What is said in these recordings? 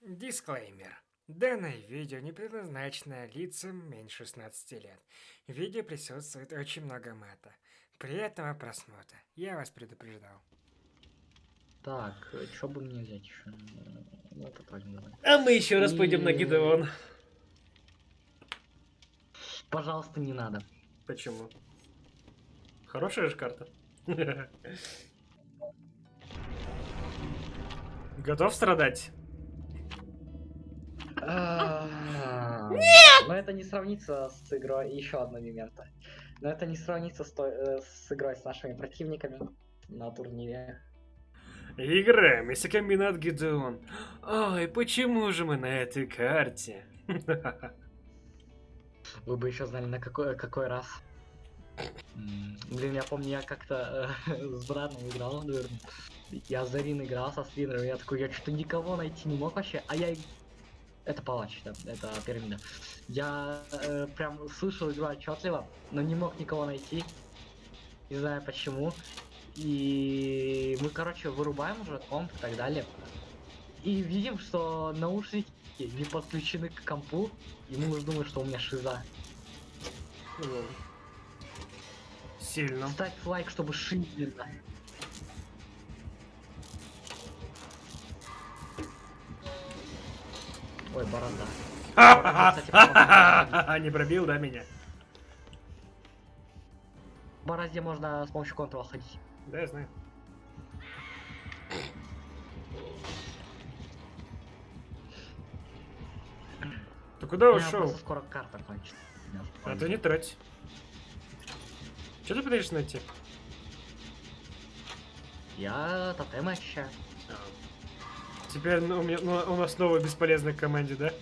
Дисклеймер. Данное видео не предназначено лицам меньше 16 лет. В видео присутствует очень много мата. Приятного просмотра. Я вас предупреждал. Так, что бы мне взять еще? Ну, это. А мы еще раз пойдем на И- Гидеон. Пожалуйста, не надо. Почему? Хорошая же карта. Готов страдать? Нет! Но это не сравнится с игрой. Еще одно момента. Но это не сравнится с, той- э, с игрой с нашими противниками на турнире. Играем, если комбинат Гидеон. Ой, почему же мы на этой карте? Вы бы еще знали, на какой, какой раз. Блин, я помню, я как-то э, с братом играл, наверное. Я за Рин играл со Слинером, я такой, я что-то никого найти не мог вообще, а я... Это палач, да, это пирамида. Я э, прям слышал игру отчетливо, но не мог никого найти. Не знаю почему. И мы, короче, вырубаем уже комп и так далее. И видим, что наушники не подключены к компу, и мы уже думаем, что у меня шиза. Сильно. Ставь лайк, чтобы шиза. Ой, борода. Не пробил, да, меня? Борозде можно с помощью контрола ходить. Да, я знаю. Ты куда ушел? скоро карта кончится. А ты не трать. Что ты пытаешься найти? Я тотем ощущаю. Теперь ну, у, меня- ну, у нас новая бесполезная команде, да?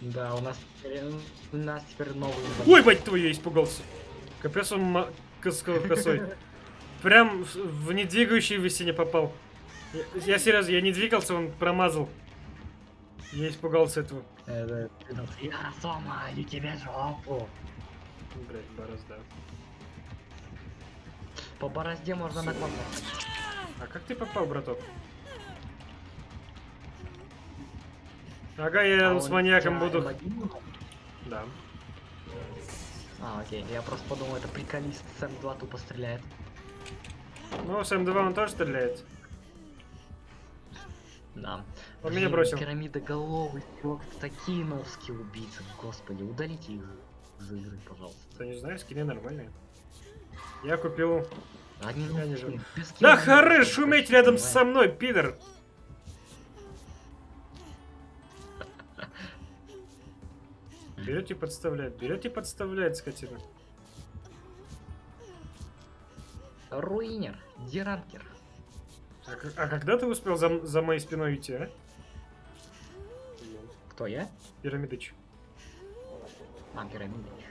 Да, у нас теперь, у нас теперь новый. Ой, мать твою, я испугался. Капец он косой. Прям в- недвигающийся не попал. Я, я серьезно, я не двигался, он промазал. Я испугался этого. Это- это Я сломаю тебе жопу. Блять, борозда. По борозде можно на контур. А как ты попал, браток? Ага, я рядом А с маньяком буду. М1 был? Да. А, окей. Я просто подумал, это приколист Сэм 2 тупо стреляет. Ну, с М2 он тоже стреляет. Да. Он меня бросил. Пирамидоголовый чувак, такие новские убийцы. Господи, удалите их из игры, пожалуйста. Да не знаю, скины нормальные. Я купил... Они Я не ну, без Да хоры шуметь рядом со мной, пидор! Берет и подставляет, берет и подставляет, скотина. Руинер, Диранкер. А, а когда ты успел за, за моей спиной идти, а? Кто я? Пирамидыч. А, Пирамидыч.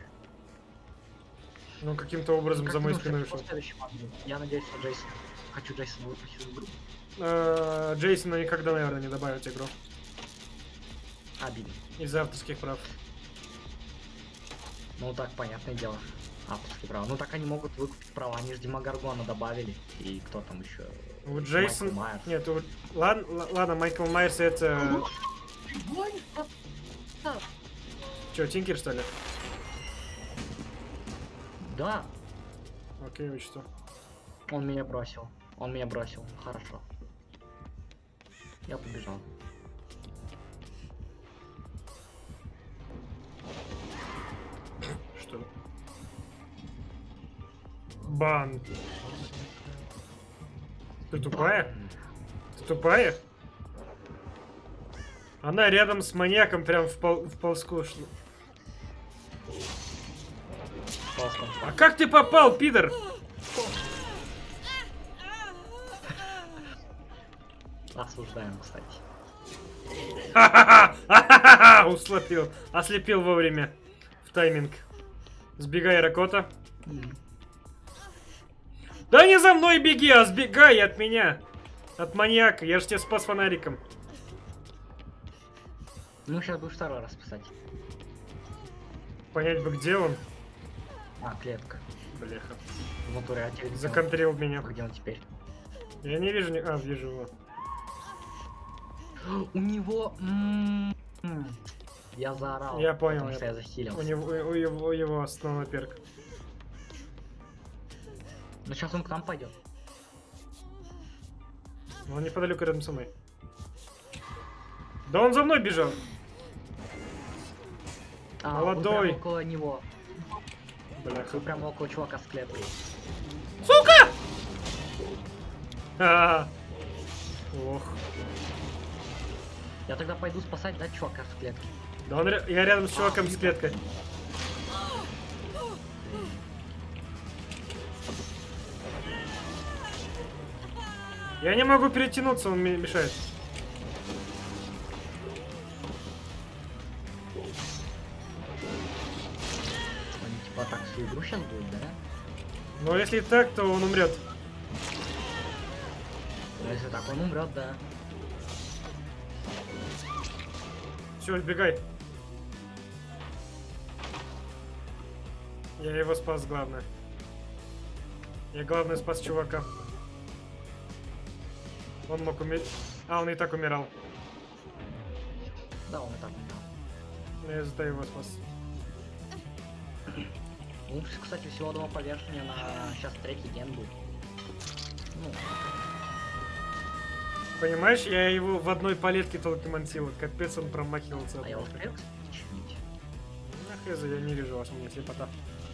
Ну, каким-то образом Как за моей спиной ушел. Я надеюсь, что Джейсон... Хочу Джейсона выпустить в игру. А, Джейсона никогда, наверное, не добавят игру. Обидно. Из-за авторских прав. Ну так, понятное дело. Авторские права. Ну так они могут выкупить права. Они же Димагаргона добавили. И кто там еще? У Джейсон... Майкл Майерс. Нет, у... ладно, ладно, Майкл Майерс это... Че, Тинкер, что ли? Да, Окей, учту. он меня бросил. Он меня бросил. Хорошо. Я побежал. Что? Бан. Ты тупая? Ты тупая? Она рядом с маньяком прям в, пол, в ползку шла. А как ты попал, пидор? Осуждаем, кстати. Ха-ха-ха! Услопил. Ослепил вовремя. В тайминг. Сбегай, Ракота. Да не за мной беги, а сбегай от меня. От маньяка. Я же тебя спас фонариком. Ну, сейчас будешь второй раз писать. Понять бы, где он. А, клетка. Бляха. В натуре, а где он? Законтрил меня. Где он теперь? Я не вижу. А, вижу его. У него... Я заорал. Я понял, Потому я- что я захилился. У него, у его, у его основной перк. Ну сейчас он к нам пойдет. Он неподалеку рядом со мной. Да он за мной бежал. А, Молодой. Прям около него. Бляха. Вы прям около чувака с клеткой. А, Ох. Я тогда пойду спасать, да, чувака с клетки. Да он, я рядом с чуваком с клеткой. Я не могу перетянуться, он мне мешает. Они типа так всю игру сейчас будет, да? Но если так, то он умрет. Ну, если так, он умрет, да. Все, убегай. Я его спас, главное. Я, главное, спас чувака. Он мог умереть. А, он и так умирал. Да, он и так умрет. Но я зато его спас. Ну, кстати, всего одного повешения на сейчас третий ген будет. Ну, Понимаешь, я его в одной палетке только мансил. Капец, он промахивался. а я успел, кстати, чинить? На хз, я не вижу вас, у меня слепота.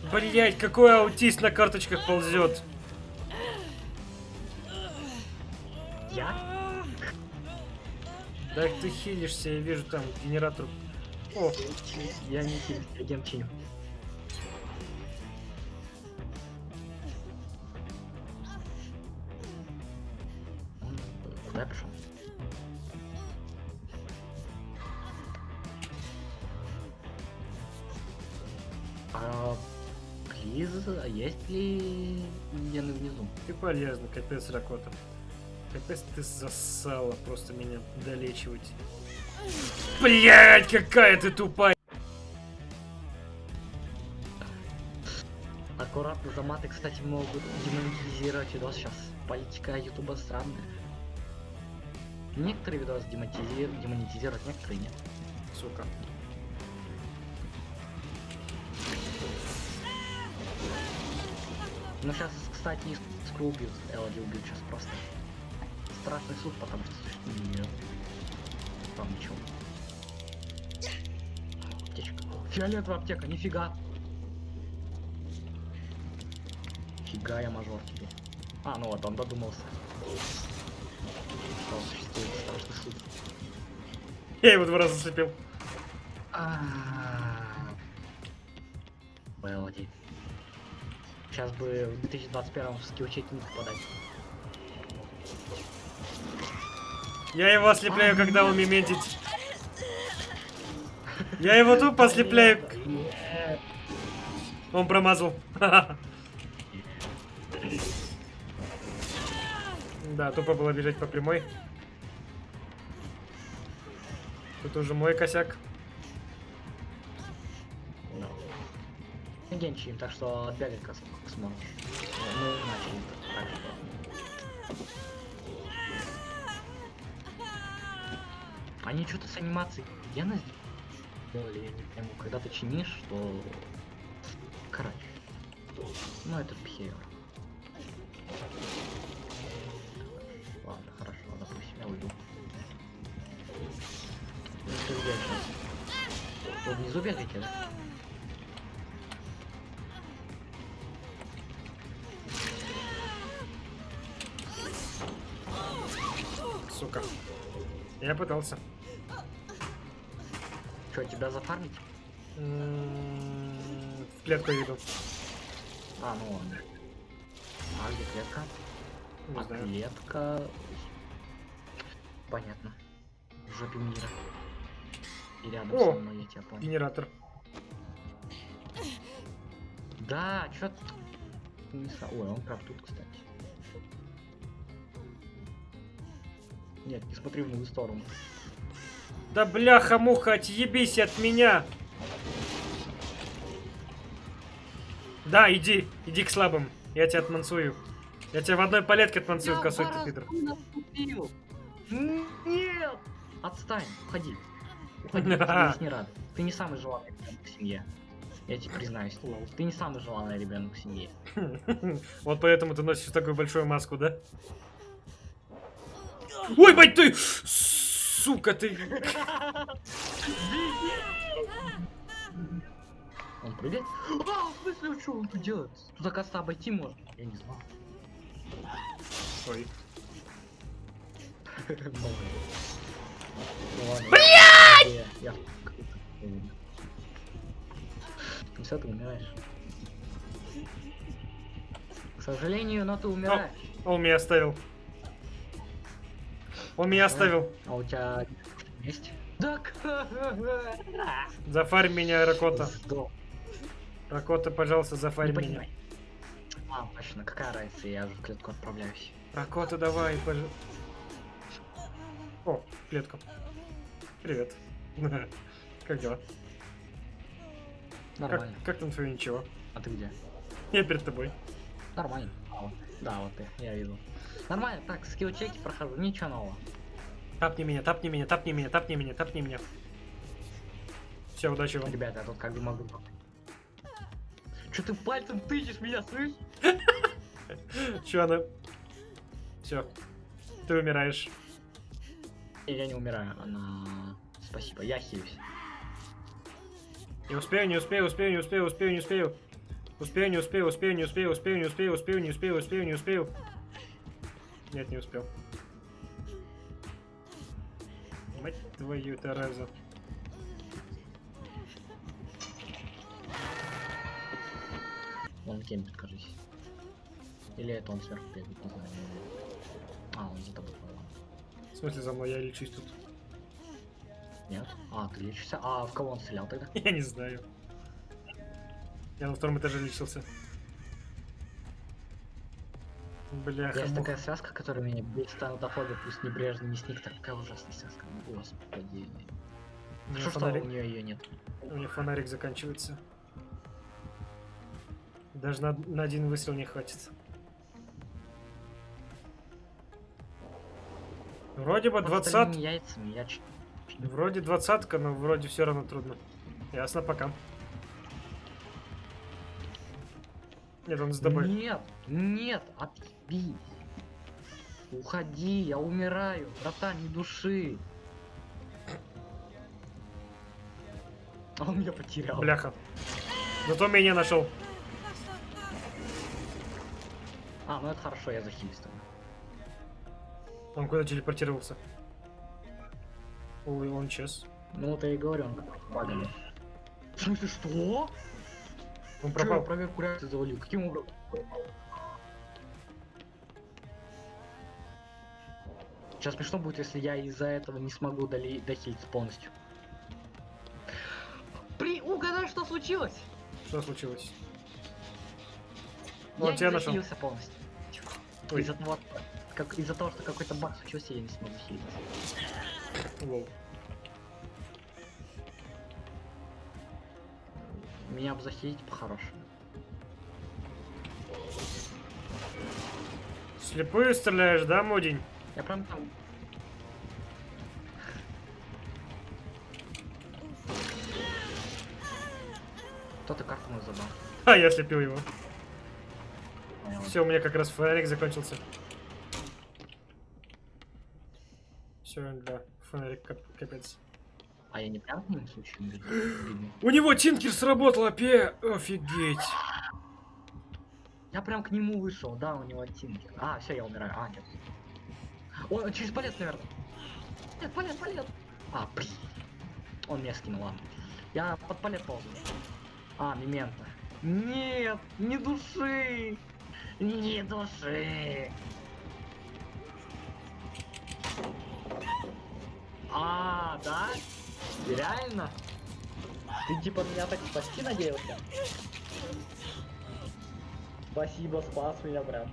Блять, какой аутист на карточках ползет. Я? Да ты хилишься, я вижу там генератор. О, Я не хилюсь, я чиню. Ты полезно, капец, Ракота. Капец, ты засала просто меня долечивать. Блять, какая ты тупая. Аккуратно за маты, кстати, могут демонетизировать видос сейчас. Политика ютуба странная. Некоторые видосы демонетизируют, демонетизируют, некоторые нет. Сука. Ну сейчас, кстати, Скру убьют, Элоди убьют сейчас просто. Страшный суд, потому что нет. Там ничего. Аптечка. Фиолетовая аптека, нифига. Фига я мажор тебе. А, ну вот, он додумался. Что существует страшный суд. Я его два раза зацепил. Элоди. Сейчас бы в 2021 в скиллчек не попадать. Я его ослепляю, когда он мементит. Я его тупо ослепляю. Он промазал. Да, тупо было бежать по прямой. Тут уже мой косяк. Да. Генчин, так что отбегай как сможешь. Ну, начали. Что. Они что-то с анимацией гена сделали, я не пойму. Когда ты чинишь, то... Короче. Ну, это behavior. Ладно, хорошо, допустим, я уйду. Ну, что внизу бегаете, да? Я пытался. Что, тебя зафармить? М, В клетку иду. А, ну ладно. А где клетка? Не а знаю. клетка... Понятно. В жопе мира. И рядом О! со мной, я тебя понял. Генератор. Да, чё Ой, он прям тут, кстати. Нет, не смотри в мою сторону. Да бляха-муха, отъебись от меня! Да, иди, иди к слабым. Я тебя отмансую. Я тебя в одной палетке отмансую, косой ты наступил! Нет! Отстань, уходи. Уходи, тебе здесь не рады. Ты не самый желанный ребенок в семье. Я тебе признаюсь. Лол. Ты не самый желанный ребенок в семье. Вот поэтому ты носишь такую большую маску, да? Ой, бать ты! Сука, ты... Он прыгает? А, в смысле, что он тут делает? Тут, оказывается, обойти можно. Я не знал. Ой. Блять! Я... Ну все, ты умираешь. К сожалению, но ты умираешь. Он меня оставил. Он меня оставил. А у тебя есть? Да Зафарь меня, Ракота. Ракота, пожалуйста, Не зафарь меня. понимай. А, точно, какая разница, я в клетку отправляюсь. Ракота, давай, пожалуйста. О, клетка. Привет. Как дела? Как, Нормально. как там твое ничего? А ты где? Я перед тобой. Нормально. А, вот. Да, вот ты, я видел. Нормально, так, скилл чеки прохожу, ничего нового. Тапни меня, тапни меня, тапни меня, тапни меня, тапни меня. Все, удачи вам. Ребята, я тут как бы могу. Че ты пальцем тычешь меня, слышь? Че она? Все. Ты умираешь. Не, Я не умираю, она... Спасибо, я хилюсь. Не успею, не успею, успею, не успею, успею, не успею. Успею, не успею, успею, не успею, успею, не успею, успею, не успею, успею, не успею. Нет, не успел. Мать твою Терезу. Он кемпит, кажись. Или это он сверху бегает, не знаю. А, он за тобой, по-моему. В смысле за мной, я лечусь тут. Нет? А, ты лечишься? А, в кого он стрелял тогда? Я не знаю. Я на втором этаже лечился. Бляха, Есть такая связка, которая меня бесит стандофобия, пусть небрежно не сник, такая ужасная связка. Господи. У меня Что, что фонарик- у нее ее нет? У меня фонарик заканчивается. Даже на, на один выстрел не хватит. Вроде бы Вот двадцат... остальными яйцами я ч- Вроде двадцатка, но вроде все равно трудно. Ясно, пока. Нет, он с тобой. Нет, нет, отъебись. Уходи, я умираю, братан, не души. А он меня потерял. Бляха. Зато меня нашел. А, ну это хорошо, я захилюсь тогда. Он куда телепортировался? Ой, он час. Ну вот я и говорю, он багами. В смысле, что? Он Че, пропал. проверку реакции завалил? Каким образом? Сейчас смешно будет, если я из-за этого не смогу доли... дохилиться полностью. При... Угадай, что случилось? Что случилось? я Он тебя не нашел. полностью. Из-за того, как... из-за того, что какой-то баг случился, я не смог захилиться. Лол. Меня бы захилить по-хорошему. Слепую стреляешь, да, Мудень? Я прям там... Кто-то карту мою забрал. А, я слепил его. Все, у меня как раз фонарик закончился. Все, да, фонарик кап- капец. А я не прям бегу? Бегу. У него Тинкер сработал, опе! Офигеть! Я прям к нему вышел, да, у него тинкер. А, все, я умираю. А, нет. Он через палец, наверное. Нет, палец, палец. А, блин. Он меня скинул, ладно. Я под палец ползаю. А, мемента. Нет, не души. Не души. А, да? Реально? Ты типа меня так спасти надеялся? Спасибо, спас меня прям.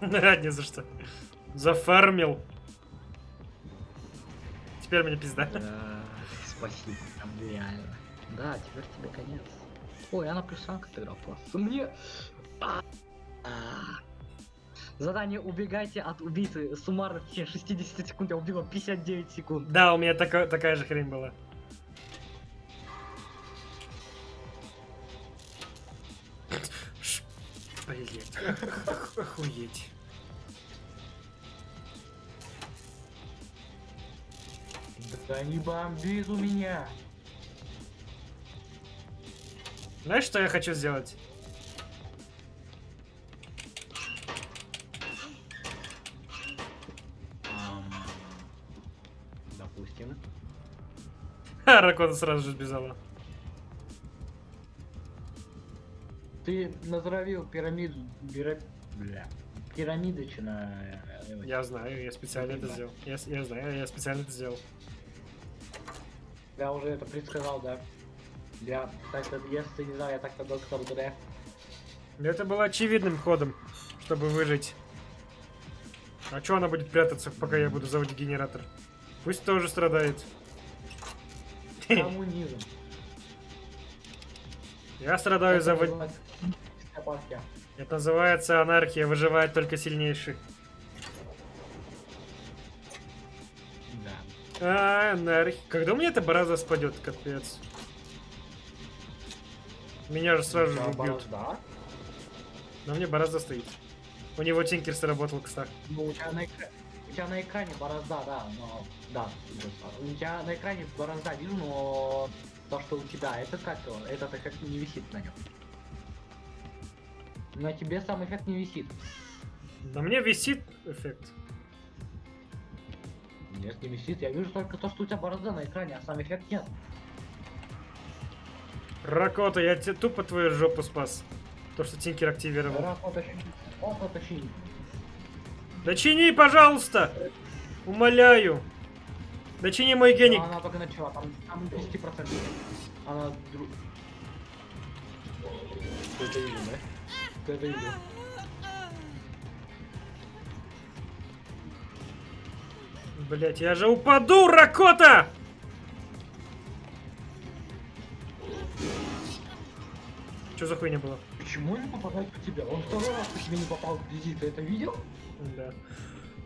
Не за что. Зафармил. Теперь мне пизда. Да, спасибо, прям реально. Да, теперь тебе конец. Ой, она плюс ранг отыграл просто. Мне... А, а. Задание убегайте от убийцы суммарно в течение 60 секунд. Я убил его 59 секунд. Да, у меня така- такая же хрень была. Блять, ох- охуеть. Да не бомбит у меня. Знаешь, что я хочу сделать? Допустим. Ха, Ракота сразу же сбежала. Ты натравил пирамиду... Пира... Бля. Пирамидочно. э, Я знаю, я специально это сделал. Я, я знаю, я специально это сделал. Я уже это предсказал, да. Я так-то, если не знал, я так-то доктор Дре. Это было очевидным ходом, чтобы выжить. А чё она будет прятаться, пока я буду заводить генератор? Пусть тоже страдает. Коммунизм. Я страдаю за... Это называется анархия, выживает только сильнейший. А, анархия. Когда у меня эта бараза спадет, капец. Меня же сразу же Да, убьют. борозда. Но мне бараза стоит. У него тинкер сработал, кстати. Ну, у тебя на экране... У тебя на экране борозда, да, но... Да, у тебя на экране борозда вижу, но... То, что у тебя, это как? Этот эффект не висит на нем. На тебе сам эффект не висит. На мне висит эффект. Нет, не висит. Я вижу только то, что у тебя борозда на экране, а сам эффект нет. Ракота, я тебе тупо твою жопу спас. То, что тинкер активировал. Раз потащи. Вот потащи. Дочини, пожалуйста! Умоляю. Дочини мой геник. Она только начала, там, там 10%. Она... дру- Ты это видел, да? Ты это видел. Блять, я же упаду, Ракота! Что за хуйня была? Почему он не попадает по тебе? Он второй раз по тебе не попал вблизи, ты это видел? Да.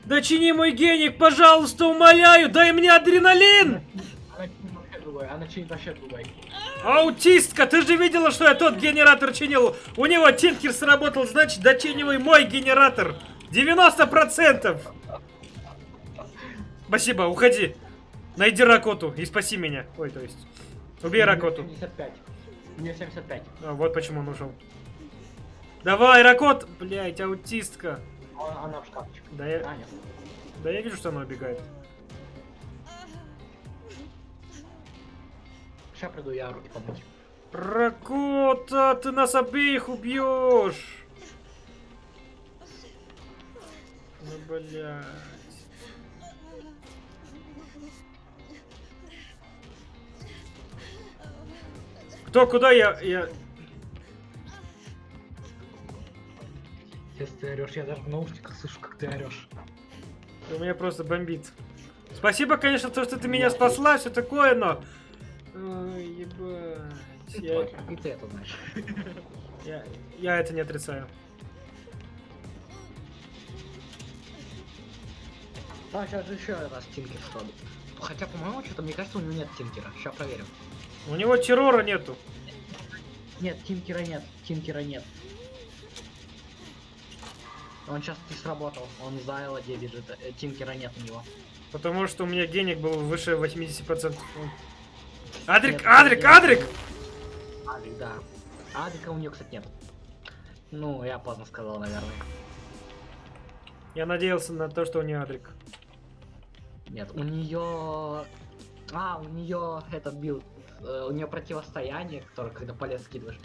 Дочини мой геник, пожалуйста, умоляю, дай мне адреналин! Она чинит вообще другой. Аутистка, ты же видела, что я тот генератор чинил? У него тинкер сработал, значит, дочинивай мой генератор. 90%! Спасибо, уходи. Найди Ракоту и спаси меня. Ой, то есть. Убей Ракоту. 75. У нее 75. А, вот почему он ушел. Давай, Ракот! Блять, аутистка. А- Она в шкафчик. Да я, А, нет. да я вижу, что она убегает. Сейчас приду я руки помыть. Ракота, ты нас обеих убьешь! Ну, блядь. Кто, куда я, я... Если ты орешь, я даже в наушниках слышу, как ты орешь. У меня просто бомбит. Спасибо, конечно, то, что ты меня спасла, все такое, но... Ой, ебать. Я, И ты это знаешь. я, я это не отрицаю. А, сейчас же еще раз тинкер сходит. Хотя, по-моему, что-то, мне кажется, у него нет тинкера. Сейчас проверим. У него террора нету. Нет, тинкера нет. Тинкера нет. Он сейчас не сработал. Он за ЛД бежит. э, Тинкера нет у него. Потому что у меня геник был выше 80%. Адрик, Нет, Адрик, нет. Адрик! Адрик, да. Адрика у нее, кстати, нет. Ну, я поздно сказал, наверное. Я надеялся на то, что у нее Адрик. Нет, у нее... А, у нее этот билд. Э, у нее противостояние, которое когда полез скидываешь.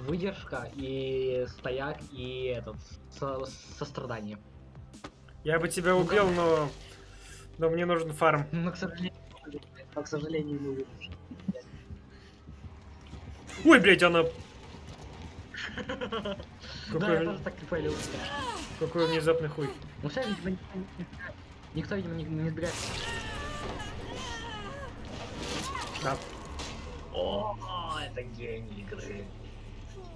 Выдержка и стояк и этот со- сострадание. Я бы тебя Ну, убил, но... Но мне нужен фарм. Но, к сожалению, но, к сожалению, не выдержишь. Ой, блядь, она... Да, Какой, я тоже так и палил. какой внезапный хуй. Ну все, видимо, никто, видимо, не, не сбегает. Да. О, это гений игры.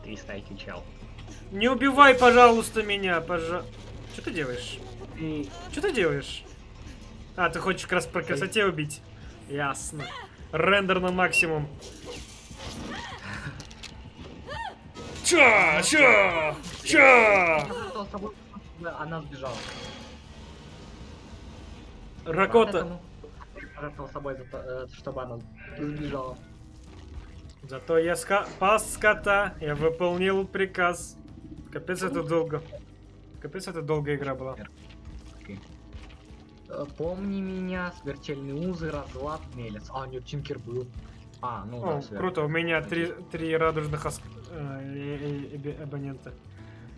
300 IQ чел. Не убивай, пожалуйста, меня, пожа... Что ты делаешь? И Что ты делаешь? А, ты хочешь как раз по красоте убить? Ясно. Рендер на максимум. Ча, ча, ча. я пожертвовал собой, чтобы она сбежала. Ракота. Пожертвовал собой, за то, э, чтобы она сбежала. Зато я ска пас скота, я выполнил приказ. Капец, это долго. Капец, это долгая игра была. Э, Помни меня, смертельные узы, разлад, мелец. А, нет, Тинкер был. А, ну да, О, всё. круто, у меня три, три радужных оск- э, э, э, э, абонента.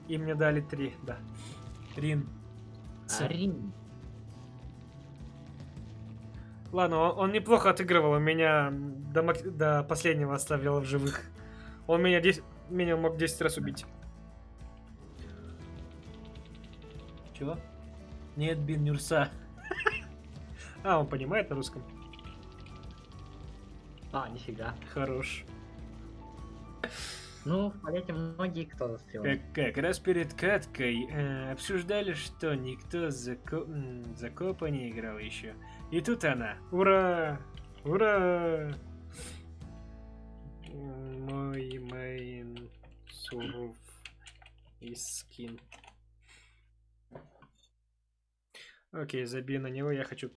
И мне дали три, да. Рин. Рин. Ладно, он, он неплохо отыгрывал, он меня до, мак- до последнего оставлял в живых. Он меня, 10, меня мог 10 раз убить. Чего? Нет, Бин Нюрса. А, он понимает на русском? А, нифига. Хорош. Ну, в полете многие кто застрял. Как, как раз перед каткой э, обсуждали, что никто за, ко- за копа не играл еще. И тут она. Ура! Ура! Мой мейн суров и скин. Окей, забей на него, я хочу...